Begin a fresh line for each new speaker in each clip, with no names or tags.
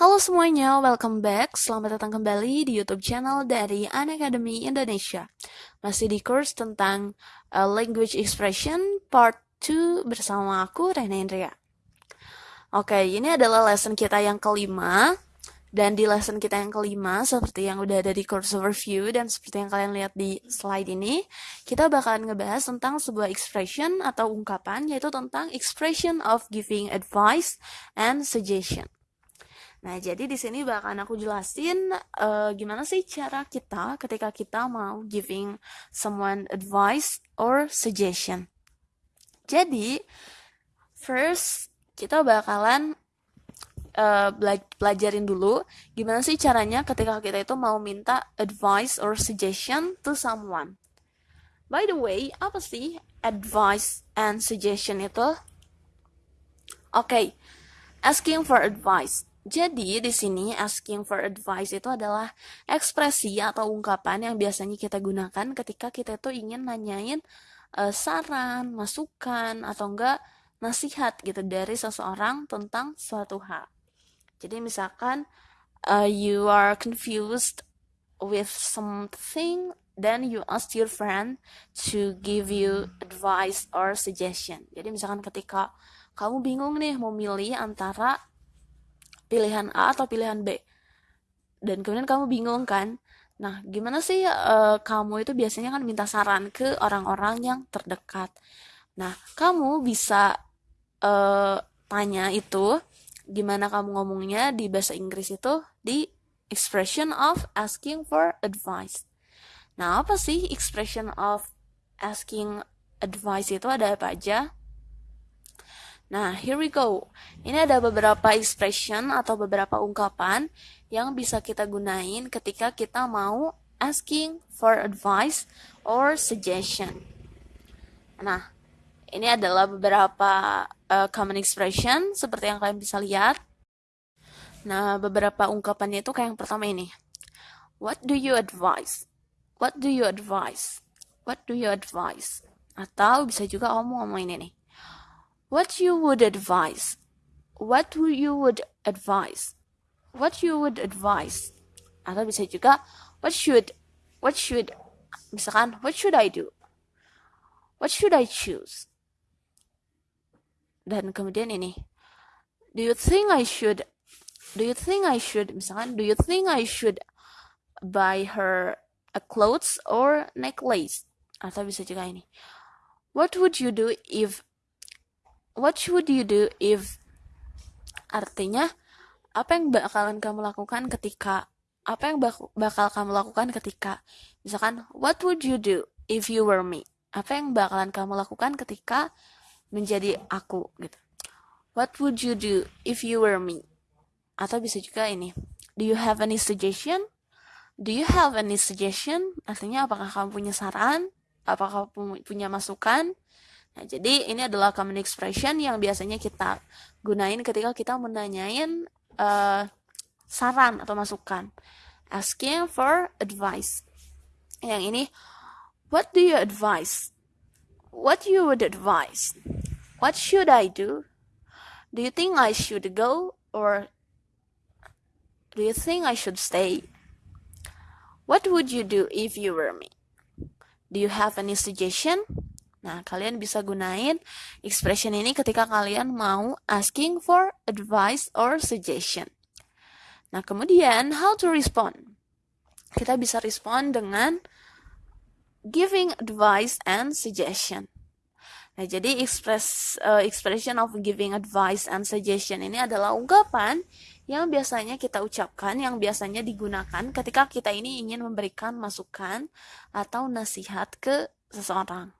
Halo semuanya, welcome back. Selamat datang kembali di YouTube channel dari An Academy Indonesia. Masih di course tentang uh, language expression part 2 bersama aku Rena Indria. Oke, ini adalah lesson kita yang kelima. Dan di lesson kita yang kelima, seperti yang udah ada di course overview dan seperti yang kalian lihat di slide ini, kita bakalan ngebahas tentang sebuah expression atau ungkapan, yaitu tentang expression of giving advice and suggestion. Nah, jadi di sini bakalan aku jelasin uh, gimana sih cara kita ketika kita mau giving someone advice or suggestion. Jadi, first kita bakalan uh, pelajarin dulu gimana sih caranya ketika kita itu mau minta advice or suggestion to someone. By the way, apa sih advice and suggestion itu? Oke, okay, asking for advice jadi di sini asking for advice itu adalah ekspresi atau ungkapan yang biasanya kita gunakan ketika kita itu ingin nanyain uh, saran, masukan atau enggak nasihat gitu dari seseorang tentang suatu hal. Jadi misalkan uh, you are confused with something then you ask your friend to give you advice or suggestion. Jadi misalkan ketika kamu bingung nih mau milih antara pilihan A atau pilihan B. Dan kemudian kamu bingung kan nah gimana sih uh, kamu itu biasanya kan minta saran ke orang-orang yang terdekat. Nah kamu bisa uh, tanya itu gimana kamu ngomongnya di bahasa Inggris itu? Di expression of asking for advice. Nah apa sih expression of asking advice itu? Ada apa aja Nah, here we go. Ini ada beberapa expression atau beberapa ungkapan yang bisa kita gunain ketika kita mau asking for advice or suggestion. Nah, ini adalah beberapa uh, common expression seperti yang kalian bisa lihat. Nah, beberapa ungkapannya itu kayak yang pertama ini. What do you advise? What do you advise? What do you advise? Atau bisa juga kamu ngomong ini nih what you would advise? What you would advise? What you would advise? Atau bisa juga what should what should misalkan what should I do? What should I choose? Dan kemudian ini do you think I should do you think I should misalkan do you think I should buy her a clothes or necklace? Atau bisa juga ini what would you do if what should you do if artinya apa yang bakalan kamu lakukan ketika apa yang bak bakal kamu lakukan ketika misalkan what would you do if you were me? Apa yang bakalan kamu lakukan ketika menjadi aku gitu. What would you do if you were me? Atau bisa juga ini do you have any suggestion? Do you have any suggestion? Artinya apakah kamu punya saran? Apakah kamu punya masukan Nah, jadi ini adalah common expression yang biasanya kita gunain ketika kita menanyain uh, saran atau masukan. Asking for advice. Yang ini, what do you advise? What you would advise? What should I do? Do you think I should go or do you think I should stay? What would you do if you were me? Do you have any suggestion? Nah, kalian bisa gunain expression ini ketika kalian mau asking for advice or suggestion. Nah, kemudian how to respond? Kita bisa respond dengan giving advice and suggestion. Nah, jadi express uh, expression of giving advice and suggestion ini adalah ungkapan yang biasanya kita ucapkan, yang biasanya digunakan ketika kita ini ingin memberikan masukan atau nasihat ke seseorang.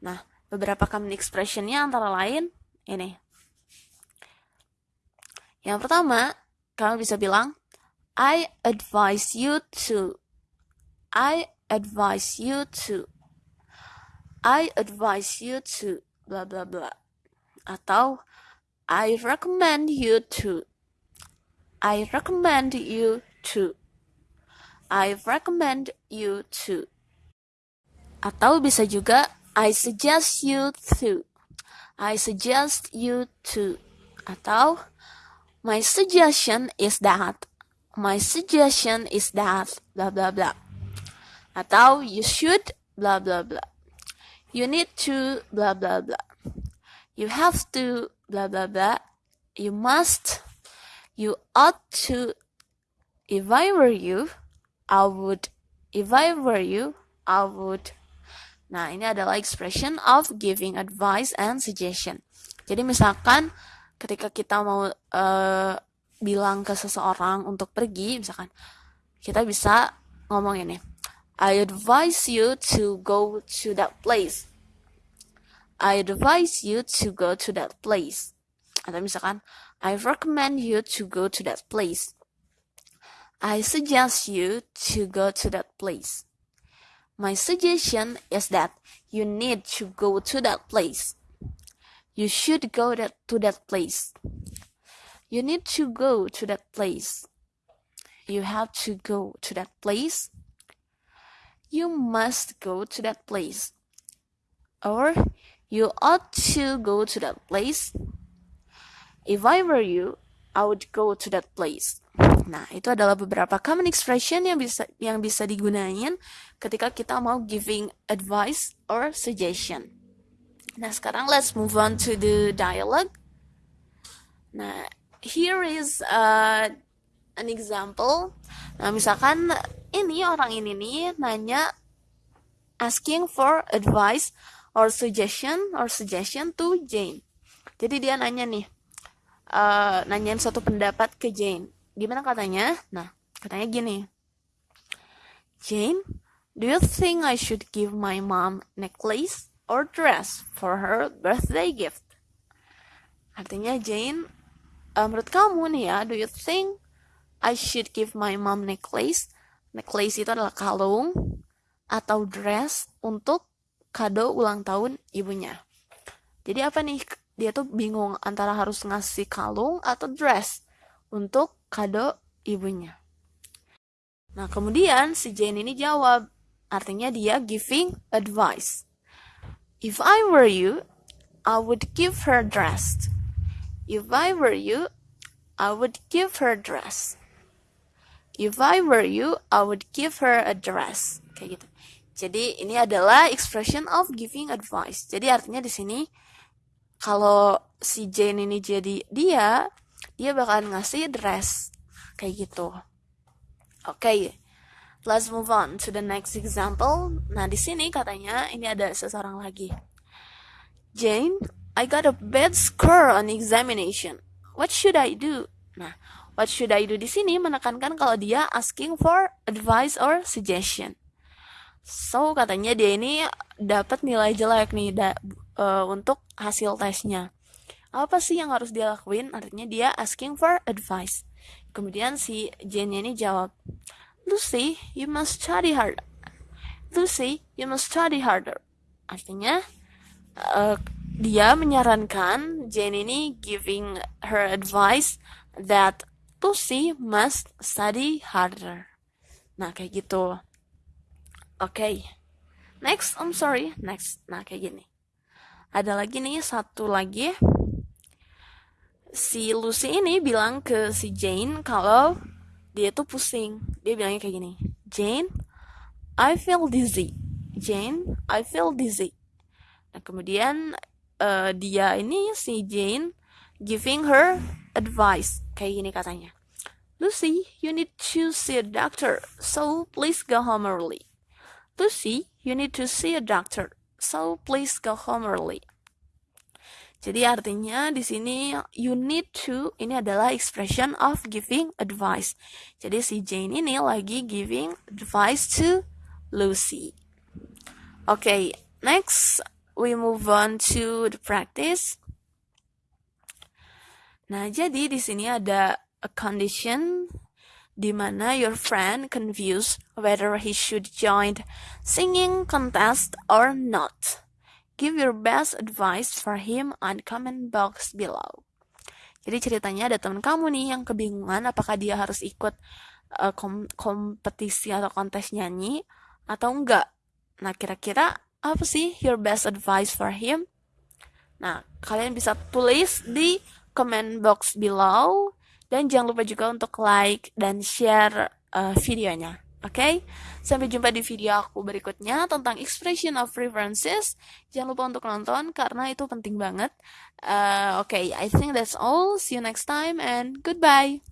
Nah, beberapa common expressionnya antara lain ini. Yang pertama, kamu bisa bilang, I advise you to. I advise you to. I advise you to. Blah, blah, blah. Atau, I recommend you to. I recommend you to. I recommend you to. Atau bisa juga I suggest you to. I suggest you to. Atau My suggestion is that. My suggestion is that. Blah blah blah. Atau you should blah blah blah. You need to blah blah blah. You have to blah blah blah. You must. You ought to. If I were you, I would. If I were you, I would. Nah, ini adalah expression of giving advice and suggestion. Jadi misalkan ketika kita mau uh, bilang ke seseorang untuk pergi, misalkan kita bisa ngomong ini. I advise you to go to that place. I advise you to go to that place. Atau misalkan, I recommend you to go to that place. I suggest you to go to that place. My suggestion is that you need to go to that place. You should go that, to that place. You need to go to that place. You have to go to that place. You must go to that place. Or you ought to go to that place. If I were you, I would go to that place. Nah, itu adalah beberapa common expression yang bisa yang bisa digunain ketika kita mau giving advice or suggestion. Nah, sekarang let's move on to the dialogue. Nah, here is uh, an example. Nah, misalkan ini orang ini nih nanya asking for advice or suggestion or suggestion to Jane. Jadi dia nanya nih, uh, nanyain suatu pendapat ke Jane. Gimana katanya? Nah, katanya gini. Jane, do you think I should give my mom necklace? or dress for her birthday gift. Artinya Jane, uh, menurut kamu nih ya, do you think I should give my mom necklace? Necklace itu adalah kalung atau dress untuk kado ulang tahun ibunya. Jadi apa nih? Dia tuh bingung antara harus ngasih kalung atau dress untuk kado ibunya. Nah, kemudian si Jane ini jawab, artinya dia giving advice. If I were you, I would give her dress. If I were you, I would give her dress. If I were you, I would give her a dress. Kayak gitu. Jadi ini adalah expression of giving advice. Jadi artinya di sini kalau si Jane ini jadi dia, dia bakalan ngasih dress kayak gitu. Oke. Okay. Let's move on to the next example. Nah, di sini katanya ini ada seseorang lagi. Jane, I got a bad score on examination. What should I do? Nah, what should I do di sini menekankan kalau dia asking for advice or suggestion. So, katanya dia ini dapat nilai jelek nih da, uh, untuk hasil tesnya. Apa sih yang harus dia lakuin? Artinya dia asking for advice. Kemudian si Jane ini jawab, Lucy, you must study harder. Lucy, you must study harder. Artinya, uh, dia menyarankan Jane ini giving her advice that Lucy must study harder. Nah, kayak gitu. Oke. Okay. Next, I'm sorry. Next. Nah, kayak gini. Ada lagi nih, satu lagi. Si Lucy ini bilang ke si Jane kalau dia tuh pusing. Dia bilangnya kayak gini Jane I feel dizzy. Jane I feel dizzy. Nah kemudian uh, dia ini si Jane giving her advice. Kayak gini katanya Lucy you need to see a doctor so please go home early. Lucy you need to see a doctor so please go home early jadi artinya di sini you need to ini adalah expression of giving advice. Jadi si Jane ini lagi giving advice to Lucy. Okay, next we move on to the practice. Nah, jadi di sini ada a condition di mana your friend confused whether he should join singing contest or not. Give your best advice for him on comment box below. Jadi ceritanya ada teman kamu nih yang kebingungan apakah dia harus ikut uh, kom kompetisi atau kontes nyanyi atau enggak. Nah, kira-kira apa sih your best advice for him? Nah, kalian bisa tulis di comment box below Dan jangan lupa juga untuk like dan share uh, videonya. Oke, okay? sampai jumpa di video aku berikutnya tentang expression of preferences. Jangan lupa untuk nonton karena itu penting banget. Uh, Oke, okay, I think that's all. See you next time and goodbye.